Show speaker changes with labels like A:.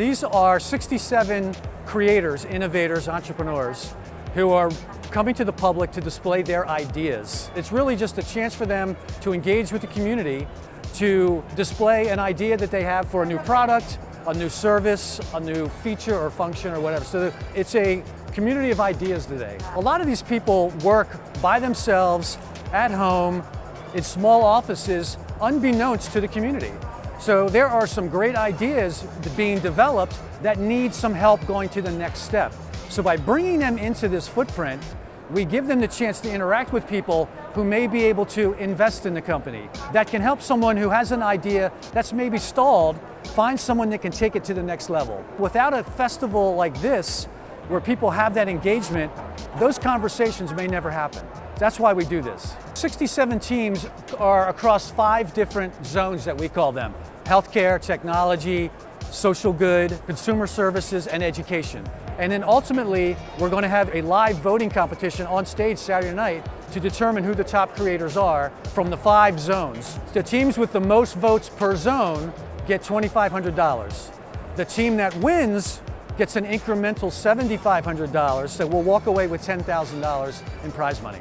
A: These are 67 creators, innovators, entrepreneurs who are coming to the public to display their ideas. It's really just a chance for them to engage with the community, to display an idea that they have for a new product, a new service, a new feature or function or whatever. So it's a community of ideas today. A lot of these people work by themselves, at home, in small offices, unbeknownst to the community. So there are some great ideas being developed that need some help going to the next step. So by bringing them into this footprint, we give them the chance to interact with people who may be able to invest in the company. That can help someone who has an idea that's maybe stalled, find someone that can take it to the next level. Without a festival like this, where people have that engagement, those conversations may never happen. That's why we do this. 67 teams are across five different zones that we call them. Healthcare, technology, social good, consumer services, and education. And then ultimately, we're going to have a live voting competition on stage Saturday night to determine who the top creators are from the five zones. The teams with the most votes per zone get $2,500. The team that wins gets an incremental $7,500, so we'll walk away with $10,000 in prize money.